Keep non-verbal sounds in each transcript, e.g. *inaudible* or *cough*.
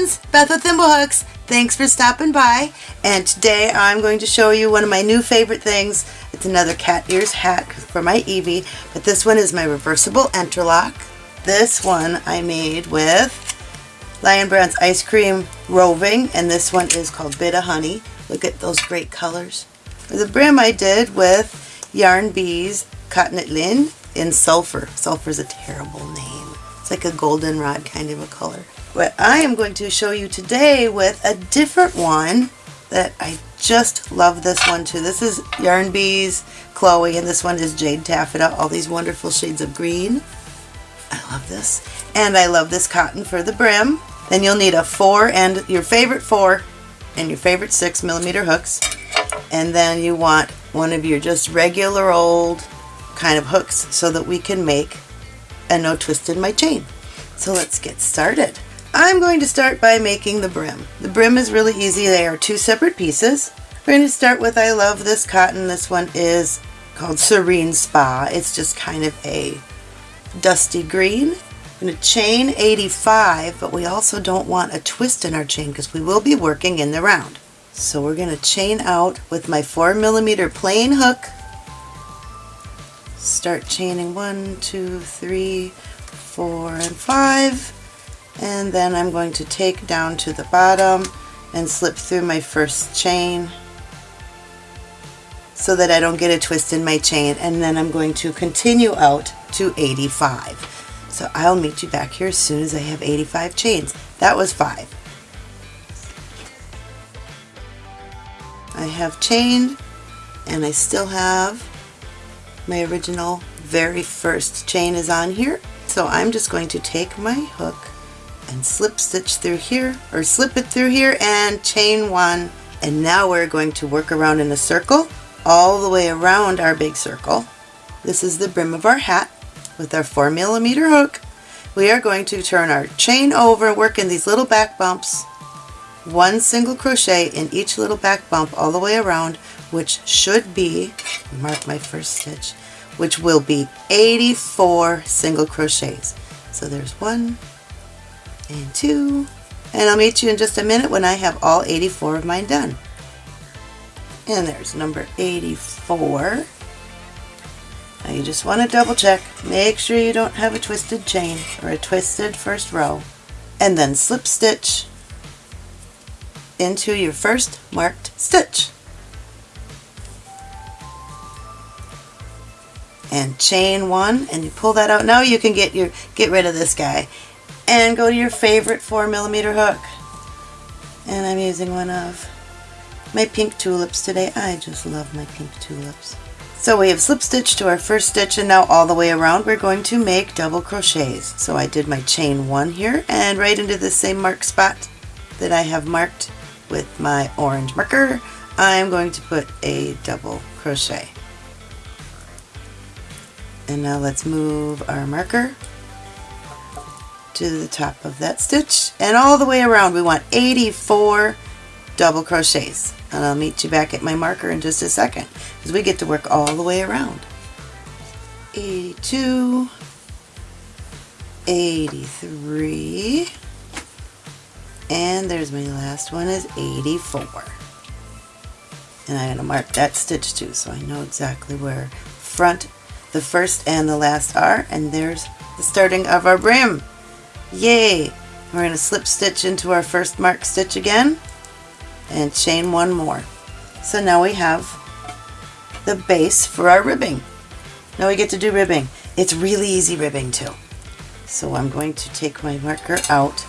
friends, Beth with Thimblehooks. Thanks for stopping by. And today I'm going to show you one of my new favorite things. It's another cat ears hat for my Evie, but this one is my reversible interlock. This one I made with Lion Brand's Ice Cream Roving, and this one is called Bit of Honey. Look at those great colors. The brim I did with Yarn Bees Cotton Knit Lin in Sulfur. Sulfur is a terrible name. It's like a goldenrod kind of a color. But I am going to show you today with a different one that I just love this one too. This is Yarn Bees Chloe and this one is Jade Taffeta. All these wonderful shades of green. I love this. And I love this cotton for the brim. Then you'll need a four and your favorite four and your favorite six millimeter hooks. And then you want one of your just regular old kind of hooks so that we can make a no twist in my chain. So let's get started. I'm going to start by making the brim. The brim is really easy. They are two separate pieces. We're going to start with I love this cotton. This one is called Serene Spa. It's just kind of a dusty green. I'm going to chain 85, but we also don't want a twist in our chain because we will be working in the round. So we're going to chain out with my 4 millimeter plain hook. Start chaining one, two, three, four, and 5 and then I'm going to take down to the bottom and slip through my first chain so that I don't get a twist in my chain. And then I'm going to continue out to 85 so I'll meet you back here as soon as I have 85 chains. That was five. I have chained and I still have my original very first chain is on here. So I'm just going to take my hook and slip stitch through here or slip it through here and chain one and now we're going to work around in a circle all the way around our big circle. This is the brim of our hat with our 4 millimeter hook. We are going to turn our chain over, work in these little back bumps, one single crochet in each little back bump all the way around, which should be, mark my first stitch, which will be 84 single crochets. So there's one, and two, and I'll meet you in just a minute when I have all 84 of mine done. And there's number 84. Now you just want to double check, make sure you don't have a twisted chain or a twisted first row, and then slip stitch into your first marked stitch. And chain one, and you pull that out. Now you can get your get rid of this guy and go to your favorite 4 millimeter hook. And I'm using one of my pink tulips today. I just love my pink tulips. So we have slip stitch to our first stitch and now all the way around we're going to make double crochets. So I did my chain one here and right into the same mark spot that I have marked with my orange marker, I'm going to put a double crochet. And now let's move our marker to the top of that stitch. And all the way around we want 84 double crochets. And I'll meet you back at my marker in just a second because we get to work all the way around. 82 83 and there's my last one is 84 and I'm going to mark that stitch too so I know exactly where front the first and the last are and there's the starting of our brim Yay! We're going to slip stitch into our first mark stitch again and chain one more. So now we have the base for our ribbing. Now we get to do ribbing. It's really easy ribbing too. So I'm going to take my marker out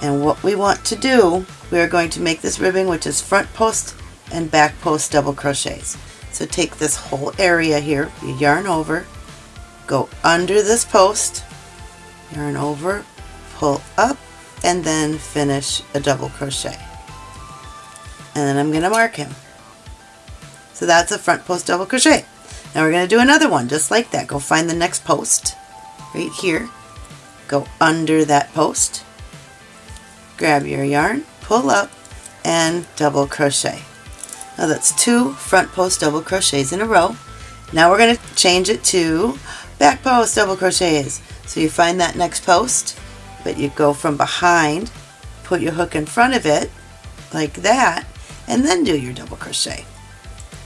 and what we want to do, we are going to make this ribbing which is front post and back post double crochets. So take this whole area here, you yarn over, go under this post, yarn over, pull up and then finish a double crochet. And then I'm going to mark him. So that's a front post double crochet. Now we're going to do another one just like that. Go find the next post right here. Go under that post. Grab your yarn pull up and double crochet. Now that's two front post double crochets in a row. Now we're going to change it to back post double crochets so you find that next post but you go from behind put your hook in front of it like that and then do your double crochet.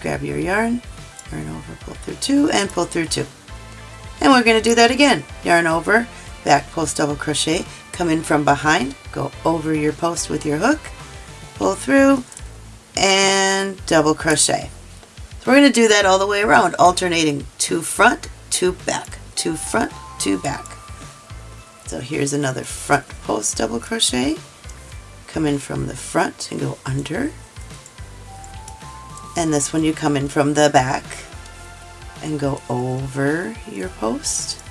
Grab your yarn, yarn over, pull through two, and pull through two. And we're going to do that again. Yarn over, back post double crochet, come in from behind, go over your post with your hook, pull through, and double crochet. So we're going to do that all the way around, alternating two front, two back, two front, two back. So here's another front post double crochet. Come in from the front and go under. And this one you come in from the back and go over your post.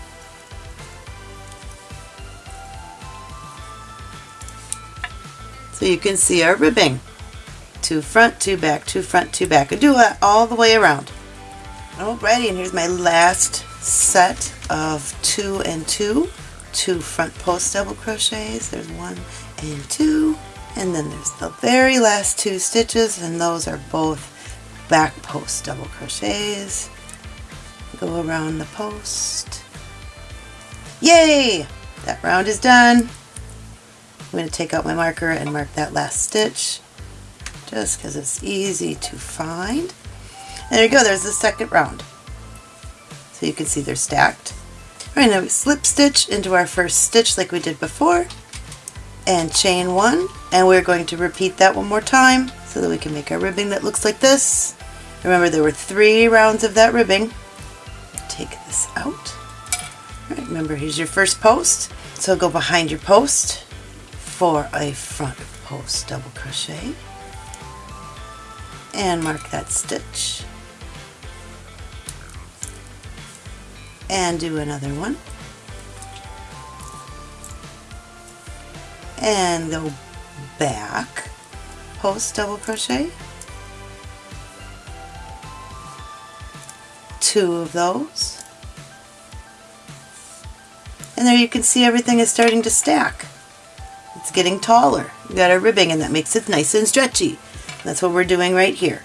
So you can see our ribbing. Two front, two back, two front, two back. I do that all the way around. Alrighty, and here's my last set of two and two. Two front post double crochets. There's one and two. And then there's the very last two stitches, and those are both back post double crochets. Go around the post. Yay! That round is done. I'm going to take out my marker and mark that last stitch just because it's easy to find. And there you go, there's the second round. So you can see they're stacked. All right, now we slip stitch into our first stitch like we did before and chain one and we're going to repeat that one more time so that we can make our ribbing that looks like this. Remember there were three rounds of that ribbing. Take this out. Right, remember here's your first post. So go behind your post for a front post double crochet and mark that stitch and do another one. And go back. Post double crochet. Two of those. And there you can see everything is starting to stack. It's getting taller. We got our ribbing and that makes it nice and stretchy. That's what we're doing right here.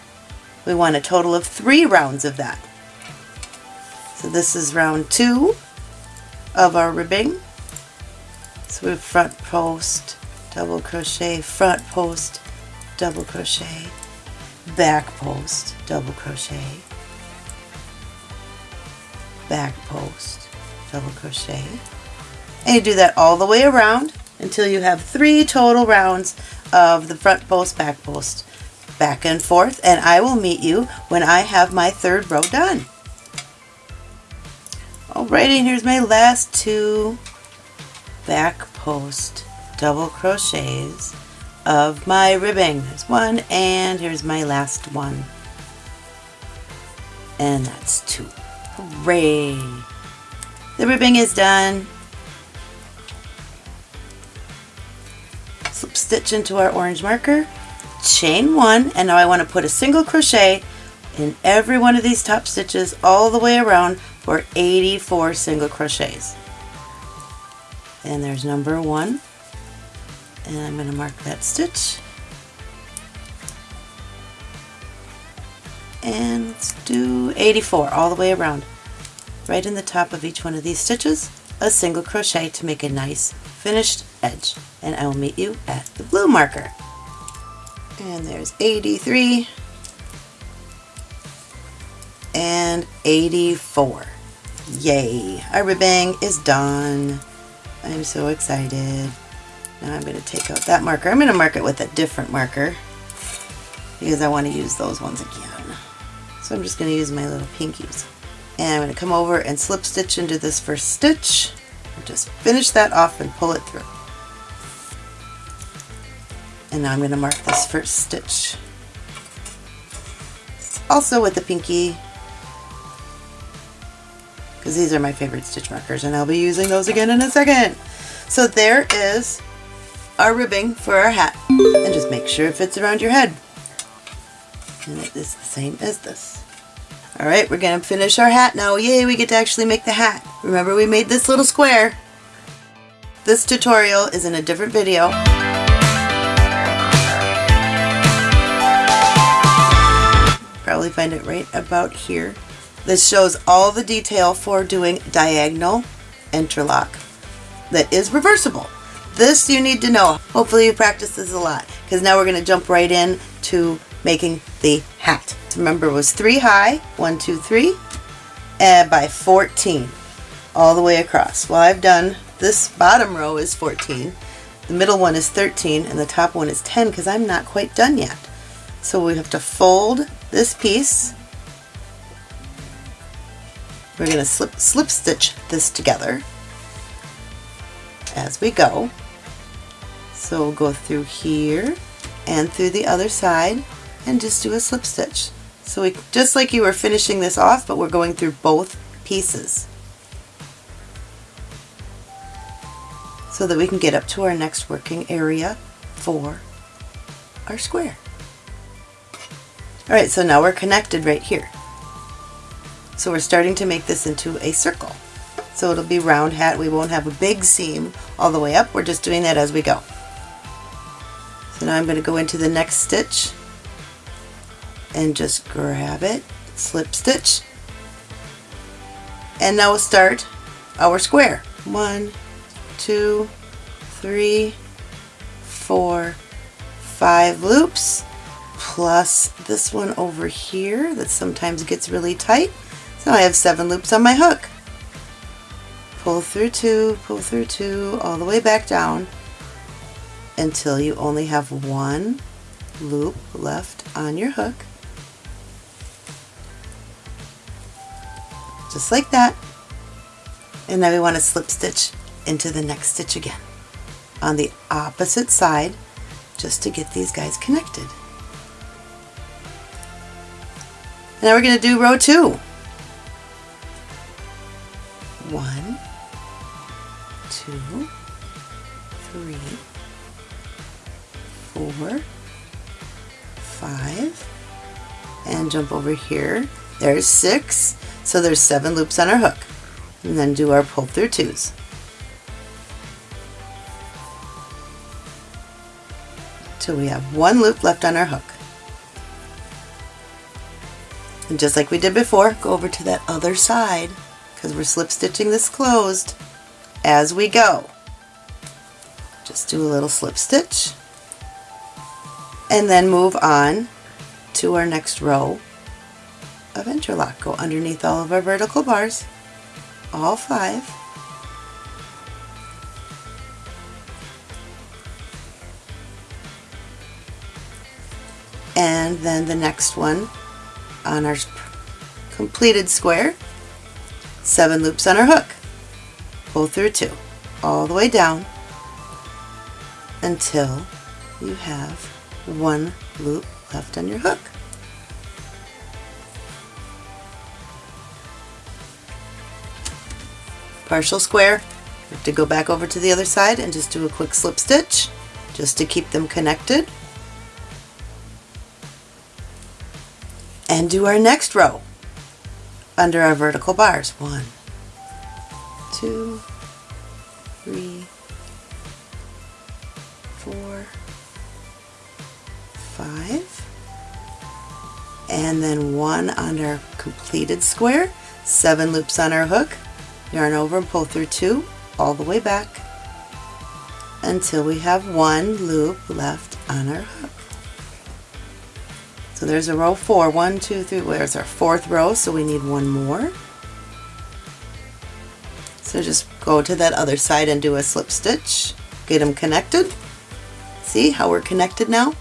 We want a total of three rounds of that so this is round two of our ribbing so we have front post, double crochet, front post, double crochet, back post, double crochet, back post, double crochet. And you do that all the way around until you have three total rounds of the front post, back post, back and forth. And I will meet you when I have my third row done. Oh, Alrighty, and here's my last two back post double crochets of my ribbing. There's one and here's my last one. And that's two. Hooray! The ribbing is done. Slip stitch into our orange marker, chain one, and now I want to put a single crochet in every one of these top stitches all the way around for 84 single crochets. And there's number one. And I'm going to mark that stitch. And let's do 84 all the way around. Right in the top of each one of these stitches a single crochet to make a nice finished edge. And I will meet you at the blue marker. And there's 83 and 84 yay our ribbing is done I'm so excited. Now I'm going to take out that marker. I'm going to mark it with a different marker because I want to use those ones again. So I'm just going to use my little pinkies. And I'm going to come over and slip stitch into this first stitch. Just finish that off and pull it through. And now I'm going to mark this first stitch. Also with the pinky because these are my favorite stitch markers and I'll be using those again in a second. So there is our ribbing for our hat and just make sure it fits around your head. And it is the same as this. Alright, we're going to finish our hat now. Yay, we get to actually make the hat. Remember we made this little square. This tutorial is in a different video. Probably find it right about here. This shows all the detail for doing diagonal interlock that is reversible. this you need to know. Hopefully you practice this a lot because now we're going to jump right in to making the hat. Remember it was three high, one, two, three, and by 14 all the way across. Well, I've done this bottom row is 14, the middle one is 13, and the top one is 10 because I'm not quite done yet. So we have to fold this piece. We're going to slip, slip stitch this together as we go. So we'll go through here and through the other side and just do a slip stitch. So we, just like you were finishing this off, but we're going through both pieces. So that we can get up to our next working area for our square. Alright, so now we're connected right here. So we're starting to make this into a circle. So it'll be round hat. We won't have a big seam all the way up. We're just doing that as we go. So now I'm going to go into the next stitch and just grab it, slip stitch, and now we'll start our square. One, two, three, four, five loops, plus this one over here that sometimes gets really tight. So I have seven loops on my hook. Pull through two, pull through two, all the way back down until you only have one loop left on your hook. Just like that. And now we want to slip stitch into the next stitch again on the opposite side just to get these guys connected. And now we're going to do row two. One, two, three, four, five, and jump over here. There's six, so there's seven loops on our hook. And then do our pull through twos. Till we have one loop left on our hook. And just like we did before, go over to that other side because we're slip stitching this closed as we go. Just do a little slip stitch and then move on to our next row of interlock. Go underneath all of our vertical bars, all five. And then the next one on our completed square, seven loops on our hook. Pull through two, all the way down until you have one loop left on your hook. Partial square, you have to go back over to the other side and just do a quick slip stitch just to keep them connected. And do our next row under our vertical bars. One, two, three, four, five, and then one on our completed square, seven loops on our hook, yarn over and pull through two all the way back until we have one loop left on our hook. So there's a row four. One, two, three. Where's our fourth row? So we need one more. So just go to that other side and do a slip stitch. Get them connected. See how we're connected now?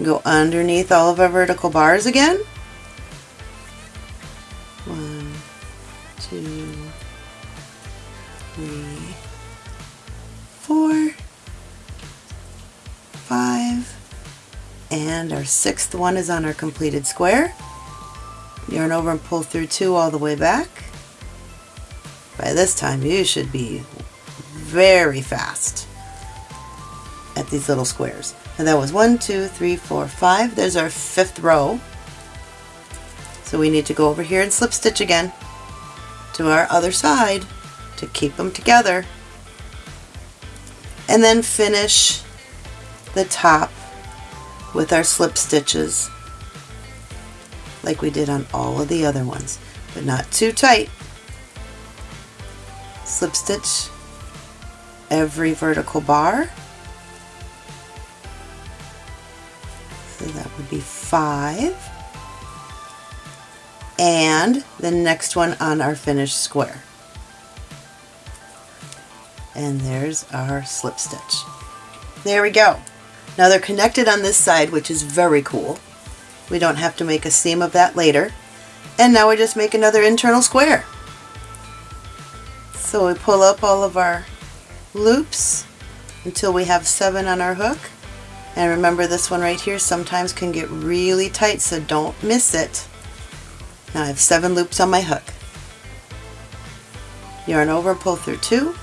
Go underneath all of our vertical bars again. One, two, three, and our sixth one is on our completed square. Yarn over and pull through two all the way back. By this time you should be very fast at these little squares. And that was one, two, three, four, five. There's our fifth row. So we need to go over here and slip stitch again to our other side to keep them together. And then finish the top with our slip stitches like we did on all of the other ones, but not too tight. Slip stitch every vertical bar. So that would be five. And the next one on our finished square. And there's our slip stitch. There we go. Now they're connected on this side, which is very cool. We don't have to make a seam of that later. And now we just make another internal square. So we pull up all of our loops until we have seven on our hook. And remember this one right here sometimes can get really tight, so don't miss it. Now I have seven loops on my hook. Yarn over, pull through two.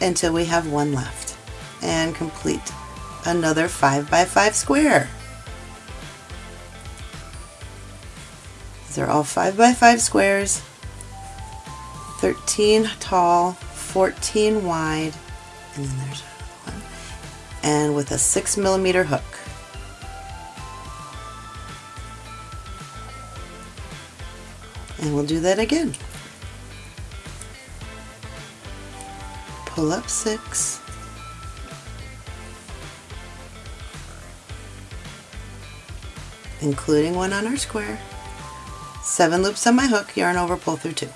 Until we have one left. And complete another 5 by 5 square. These are all 5 by 5 squares, 13 tall, 14 wide, and then there's one, and with a 6 millimeter hook. And we'll do that again. Pull up 6, including one on our square, 7 loops on my hook, yarn over, pull through 2.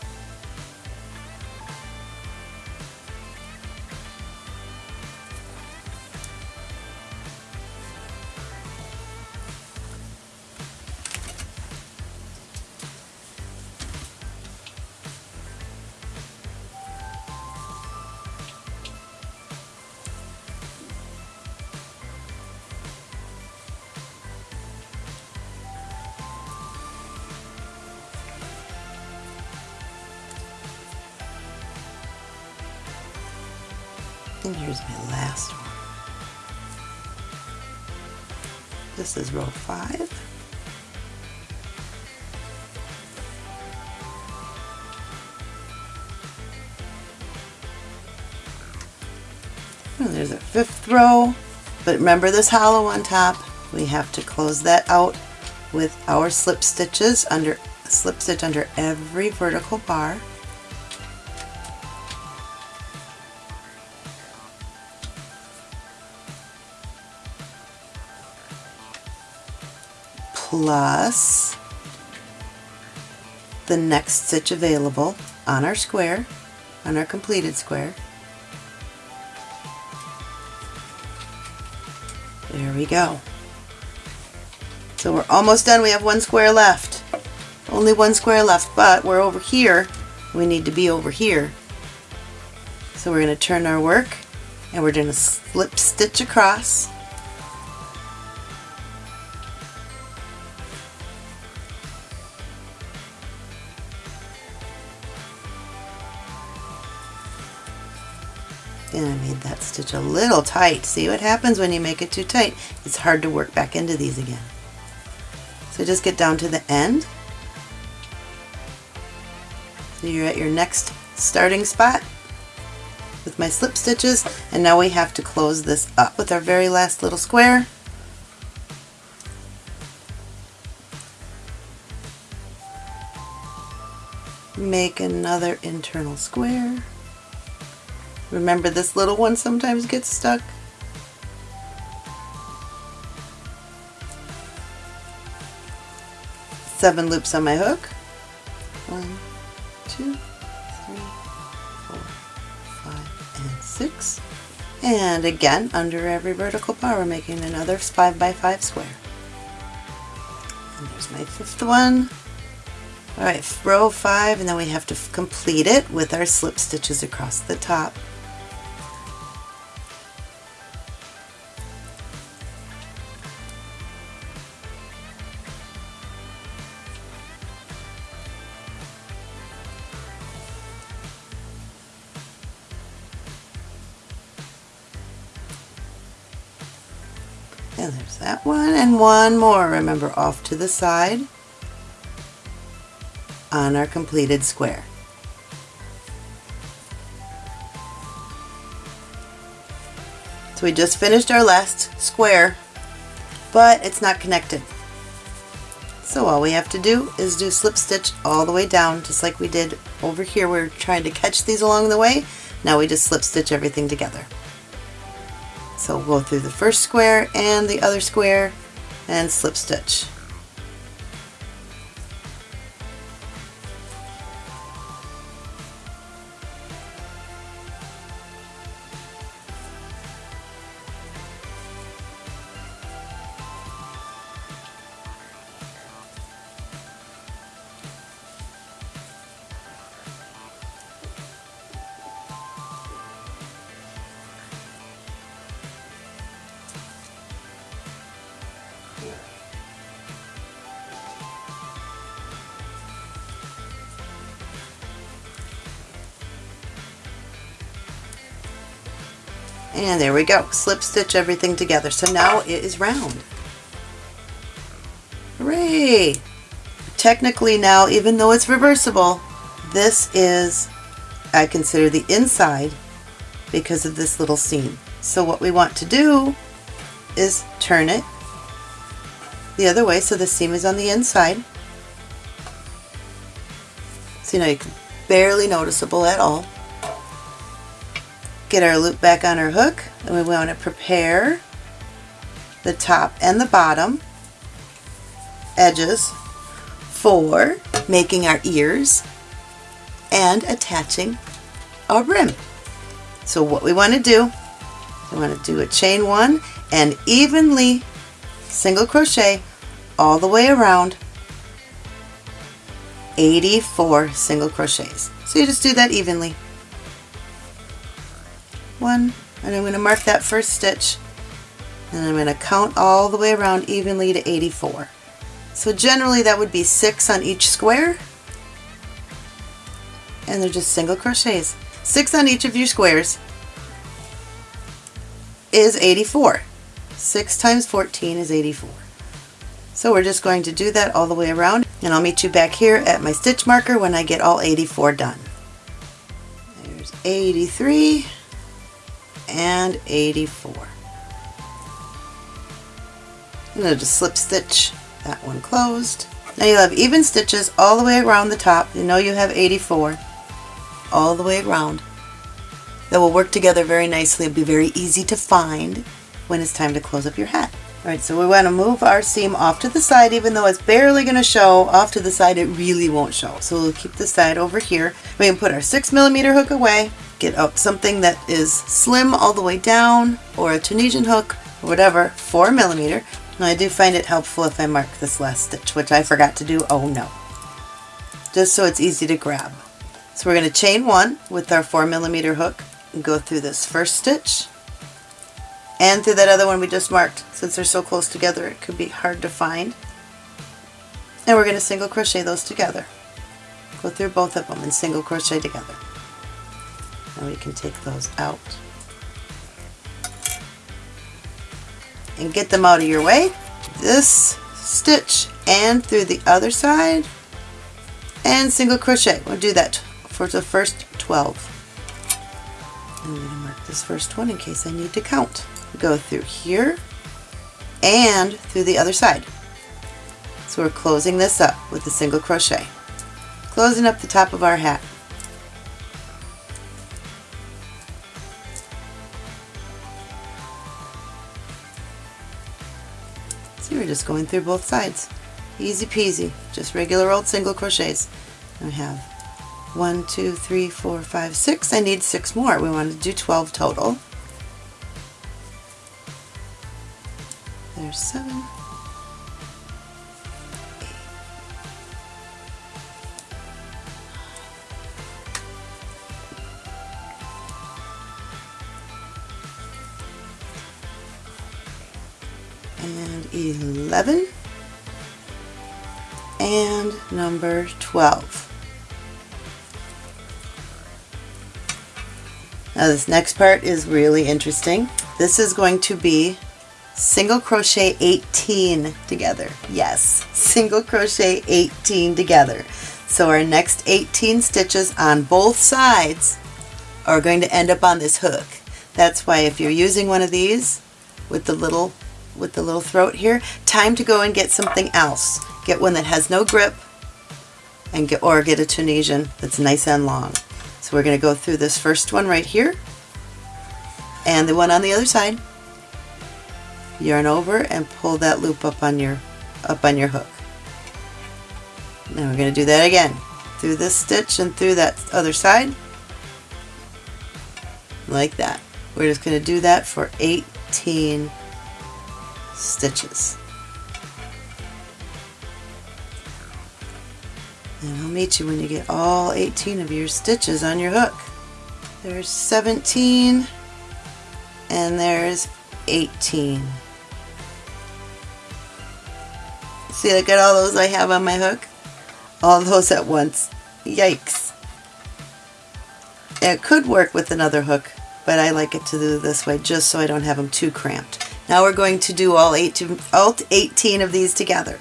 And there's our fifth row. But remember this hollow on top, we have to close that out with our slip stitches under slip stitch under every vertical bar. plus the next stitch available on our square, on our completed square. We go. So we're almost done. We have one square left. Only one square left, but we're over here. We need to be over here. So we're going to turn our work and we're going to slip stitch across And I made that stitch a little tight. See what happens when you make it too tight? It's hard to work back into these again. So just get down to the end. So you're at your next starting spot with my slip stitches and now we have to close this up with our very last little square. Make another internal square. Remember this little one sometimes gets stuck? Seven loops on my hook. One, two, three, four, five, and six. And again, under every vertical bar, we're making another 5 by 5 square. And there's my fifth one. Alright, row 5, and then we have to complete it with our slip stitches across the top. And there's that one, and one more, remember, off to the side on our completed square. So we just finished our last square, but it's not connected. So all we have to do is do slip stitch all the way down just like we did over here. We are trying to catch these along the way. Now we just slip stitch everything together. So we'll go through the first square and the other square and slip stitch. And there we go. Slip stitch everything together. So now it is round. Hooray! Technically now, even though it's reversible, this is, I consider the inside because of this little seam. So what we want to do is turn it the other way so the seam is on the inside. So now you can barely noticeable at all get our loop back on our hook and we want to prepare the top and the bottom edges for making our ears and attaching our brim. So what we want to do, we want to do a chain one and evenly single crochet all the way around 84 single crochets. So you just do that evenly one and I'm going to mark that first stitch and I'm going to count all the way around evenly to 84. So generally that would be six on each square and they're just single crochets. Six on each of your squares is 84. 6 times 14 is 84. So we're just going to do that all the way around and I'll meet you back here at my stitch marker when I get all 84 done. There's 83 and 84. I'm going to just slip stitch that one closed. Now you'll have even stitches all the way around the top. You know you have 84 all the way around. That will work together very nicely. It'll be very easy to find when it's time to close up your hat. Alright, so we want to move our seam off to the side, even though it's barely going to show. Off to the side, it really won't show. So we'll keep the side over here. We can put our 6 millimeter hook away, get up something that is slim all the way down, or a Tunisian hook, or whatever, 4 millimeter. And I do find it helpful if I mark this last stitch, which I forgot to do. Oh no. Just so it's easy to grab. So we're going to chain one with our 4 millimeter hook and go through this first stitch and through that other one we just marked. Since they're so close together it could be hard to find. And we're going to single crochet those together. Go through both of them and single crochet together. And we can take those out. And get them out of your way. This stitch and through the other side and single crochet. We'll do that for the first 12. I'm going to mark this first one in case I need to count go through here and through the other side. So we're closing this up with a single crochet. Closing up the top of our hat. We're just going through both sides. Easy peasy, just regular old single crochets. I have one, two, three, four, five, six. I need six more. We want to do 12 total. There's seven. 11 and number 12. Now this next part is really interesting. This is going to be single crochet 18 together. Yes, *laughs* single crochet 18 together. So our next 18 stitches on both sides are going to end up on this hook. That's why if you're using one of these with the little with the little throat here, time to go and get something else. Get one that has no grip and get or get a Tunisian that's nice and long. So we're going to go through this first one right here and the one on the other side. Yarn over and pull that loop up on your up on your hook. Now we're going to do that again. Through this stitch and through that other side. Like that. We're just going to do that for 18 stitches. And I'll meet you when you get all 18 of your stitches on your hook. There's 17 and there's 18. See, look at all those I have on my hook. All those at once. Yikes. It could work with another hook, but I like it to do this way just so I don't have them too cramped. Now we're going to do all 18, all 18 of these together.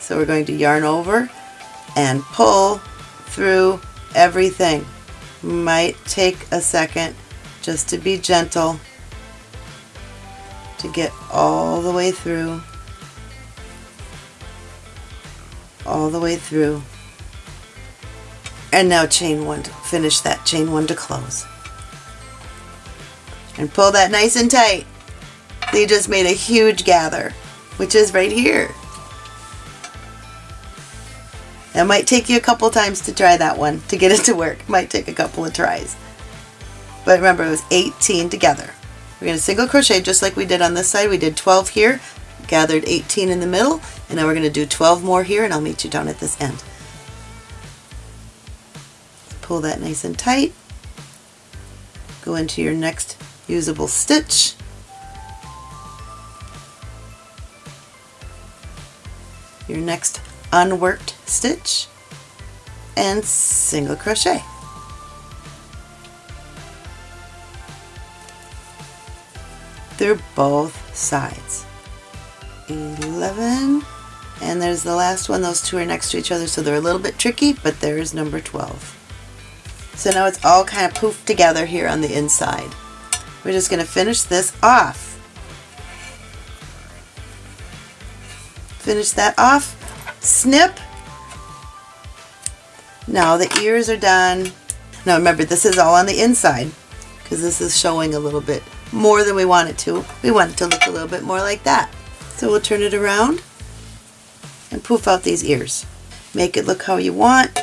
So we're going to yarn over and pull through everything. Might take a second just to be gentle to get all the way through. All the way through. And now chain one to finish that chain one to close. And pull that nice and tight. You just made a huge gather, which is right here. It might take you a couple times to try that one to get it to work. Might take a couple of tries. But remember, it was 18 together. We're going to single crochet just like we did on this side. We did 12 here, gathered 18 in the middle, and now we're going to do 12 more here, and I'll meet you down at this end. Pull that nice and tight. Go into your next usable stitch. Your next unworked stitch and single crochet. Through both sides. 11 and there's the last one. Those two are next to each other so they're a little bit tricky but there's number 12. So now it's all kind of poofed together here on the inside. We're just going to finish this off. Finish that off snip. Now the ears are done. Now remember this is all on the inside because this is showing a little bit more than we want it to. We want it to look a little bit more like that. So we'll turn it around and poof out these ears. Make it look how you want.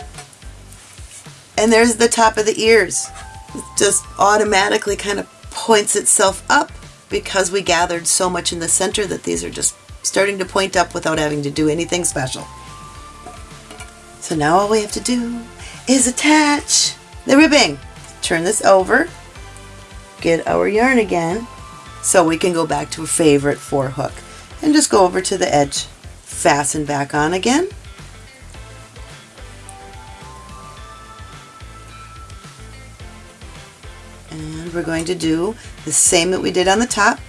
And there's the top of the ears. It just automatically kind of points itself up because we gathered so much in the center that these are just starting to point up without having to do anything special. So now all we have to do is attach the ribbing. Turn this over, get our yarn again, so we can go back to a favorite four hook and just go over to the edge, fasten back on again. And we're going to do the same that we did on the top,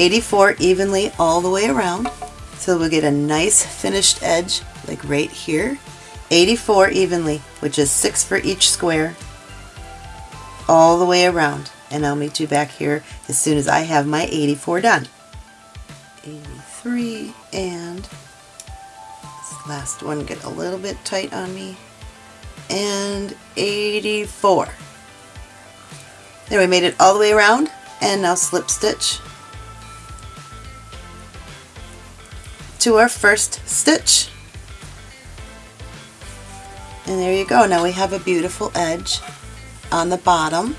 84 evenly all the way around. So we'll get a nice finished edge like right here. 84 evenly, which is 6 for each square, all the way around. And I'll meet you back here as soon as I have my 84 done. 83 and this last one get a little bit tight on me. And 84. There we made it all the way around and now slip stitch to our first stitch. And there you go. Now we have a beautiful edge on the bottom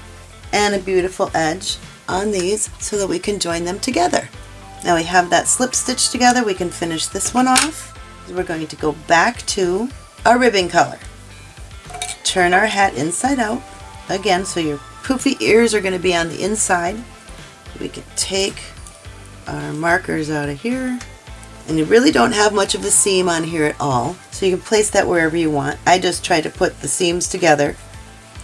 and a beautiful edge on these so that we can join them together. Now we have that slip stitch together. We can finish this one off. We're going to go back to our ribbing color. Turn our hat inside out. Again, so your poofy ears are going to be on the inside. We can take our markers out of here and you really don't have much of a seam on here at all so you can place that wherever you want. I just try to put the seams together.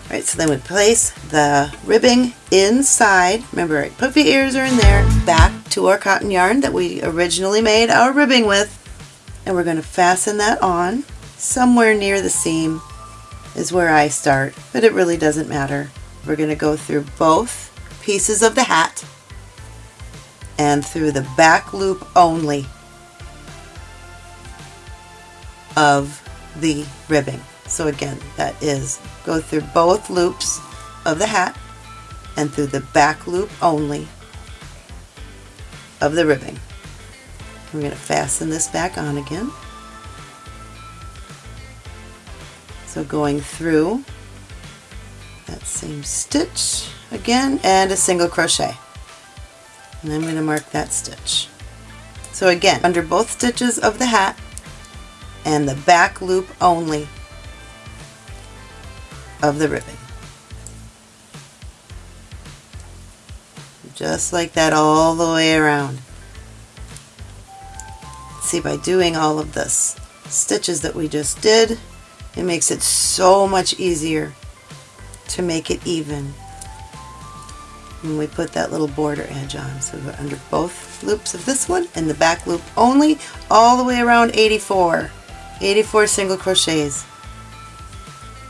All right, so then we place the ribbing inside. Remember, our puffy ears are in there. Back to our cotton yarn that we originally made our ribbing with. And we're going to fasten that on. Somewhere near the seam is where I start, but it really doesn't matter. We're going to go through both pieces of the hat and through the back loop only. Of the ribbing. So again, that is go through both loops of the hat and through the back loop only of the ribbing. We're going to fasten this back on again. So going through that same stitch again and a single crochet. And I'm going to mark that stitch. So again, under both stitches of the hat and the back loop only of the ribbing. Just like that all the way around. See, by doing all of this stitches that we just did, it makes it so much easier to make it even when we put that little border edge on. So go under both loops of this one and the back loop only all the way around 84. 84 single crochets.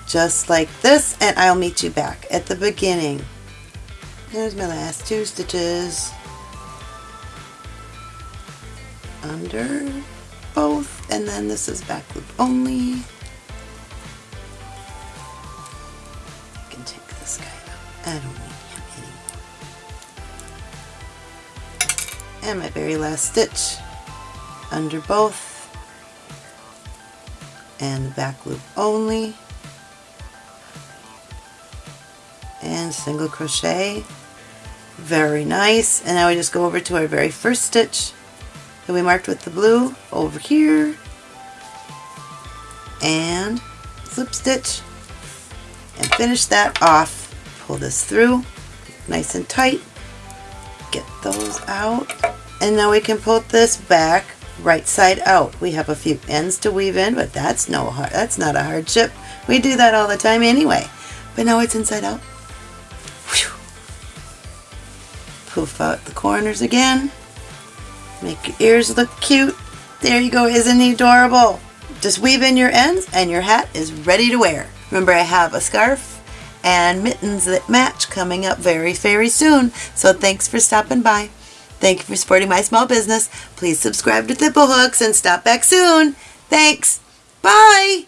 Just like this and I'll meet you back at the beginning. There's my last two stitches. Under both and then this is back loop only. I can take this guy. I don't need and my very last stitch under both and the back loop only. And single crochet. Very nice. And now we just go over to our very first stitch that we marked with the blue over here. And slip stitch. And finish that off. Pull this through nice and tight. Get those out. And now we can pull this back right side out. We have a few ends to weave in, but that's no that's not a hardship. We do that all the time anyway. But now it's inside out. Whew. Poof out the corners again. Make your ears look cute. There you go, isn't he adorable? Just weave in your ends and your hat is ready to wear. Remember I have a scarf and mittens that match coming up very, very soon. So thanks for stopping by. Thank you for supporting my small business. Please subscribe to Thimblehooks and stop back soon. Thanks. Bye.